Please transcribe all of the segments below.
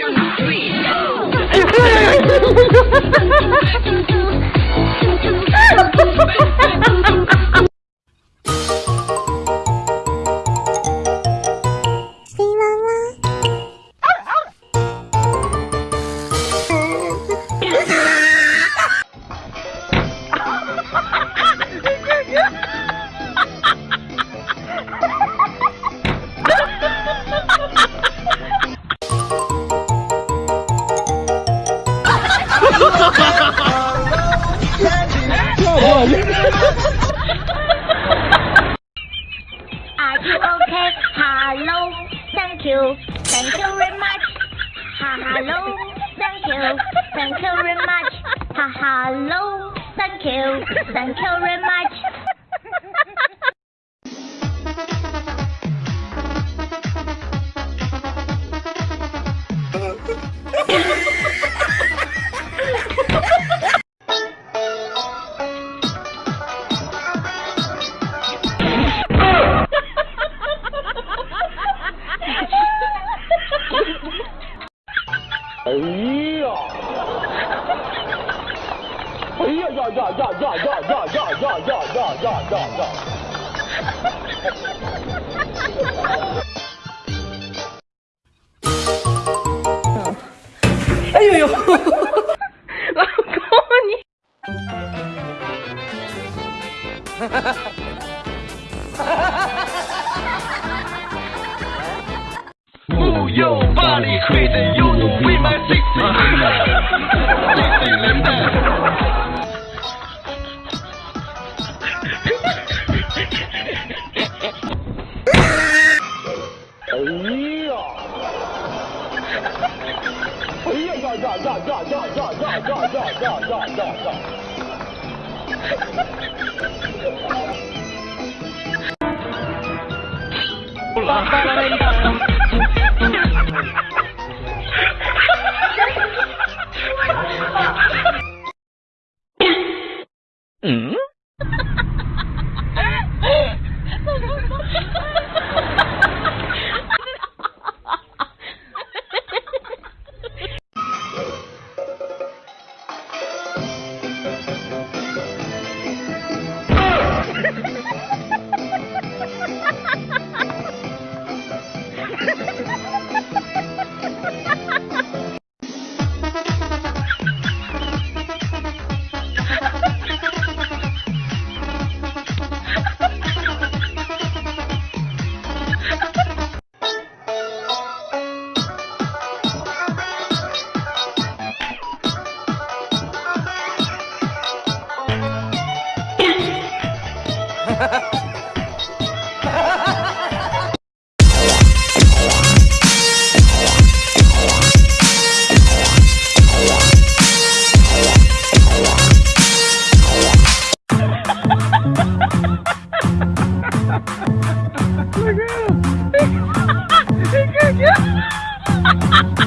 two, three, go! you, thank you very much. Ha hello, thank you, thank you very much. Ha hello, thank you, thank you very much. 呀！哎呀呀呀呀呀呀呀呀呀呀呀呀呀！哎呦呦！老公你。又把你。亏得又努力买 C。哎呀！哎呀！呀呀呀呀呀呀呀呀呀呀呀呀呀！不冷。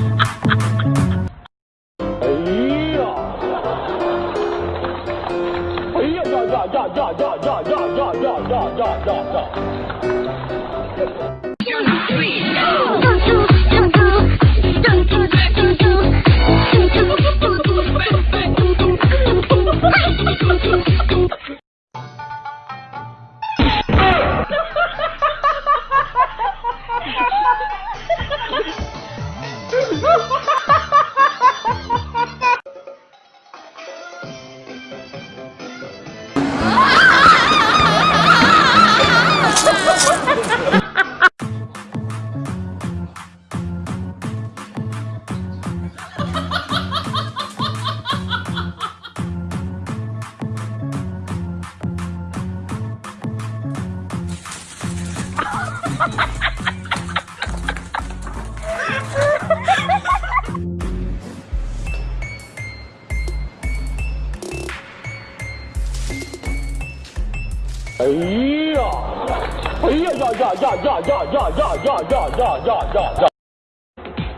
Ha ha ha!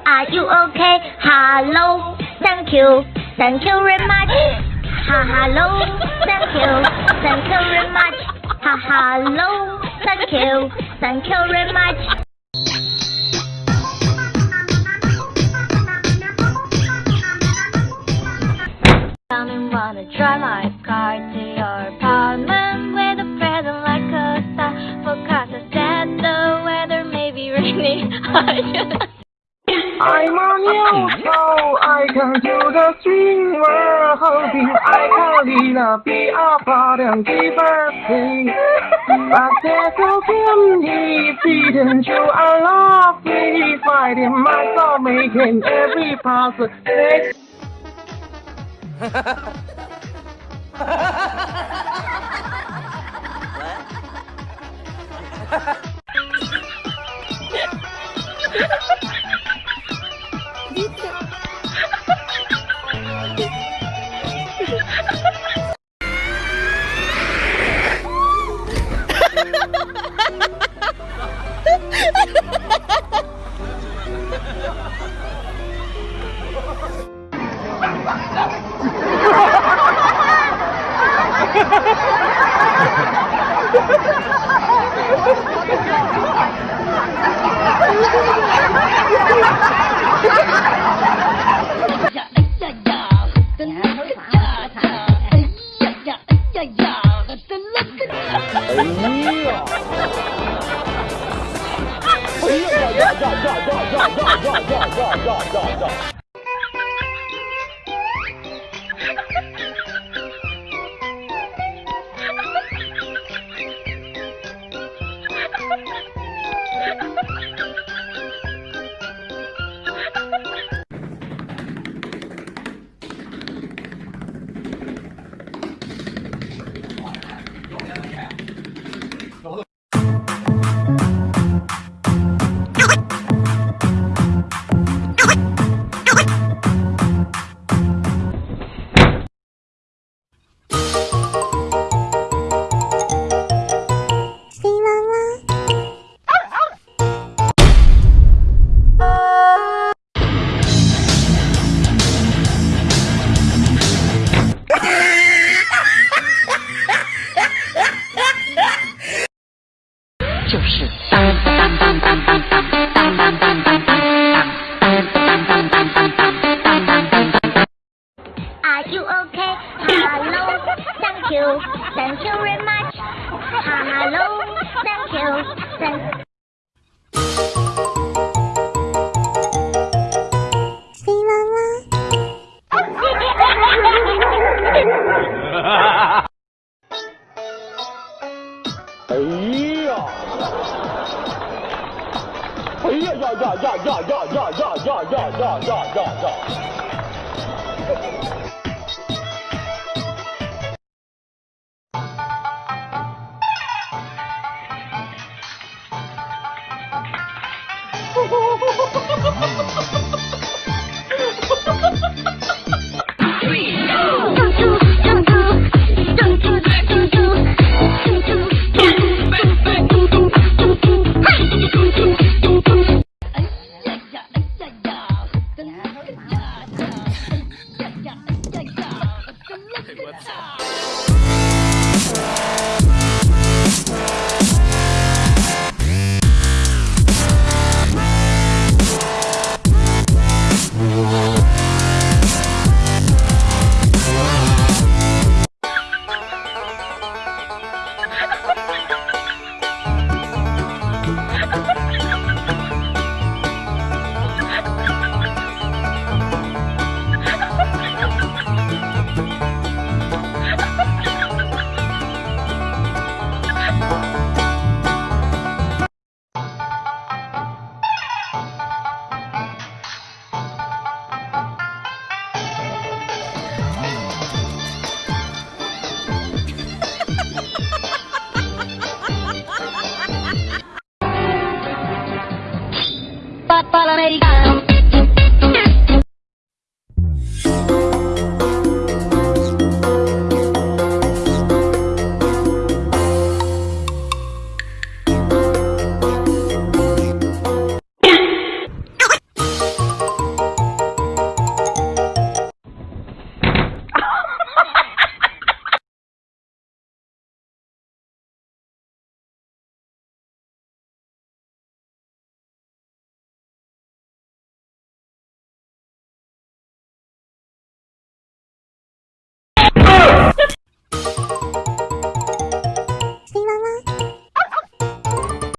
Are you okay? Hello, thank you, thank you very much. Ha, hello, thank you, thank you very much. Ha, hello, thank you, thank you very much. Come and wanna drive my car to your apartment. I'm on you, so I can do the swing we're holding. I can lead a be a part and give her pain. But there's no candy, didn't you? I love me, fighting my soul, making every puzzle. Ha ha ha! 哎呀哎呀呀！真了个大！哎呀呀哎呀呀！真了个大！哎呀！哎呀呀呀呀呀呀呀呀呀呀呀呀！Ha ha ha! Hello, thank you, thank. 哎呀！哎呀呀呀呀呀呀呀呀呀呀呀呀呀呀！